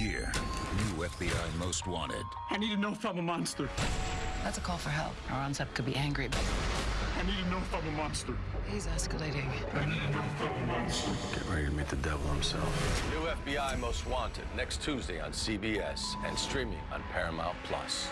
year, new FBI Most Wanted. I need to know if I'm a monster. That's a call for help. Our could be angry, but I need to know if I'm a monster. he's escalating. I need to know if I'm a monster. Get ready to meet the devil himself. New FBI Most Wanted next Tuesday on CBS and streaming on Paramount Plus.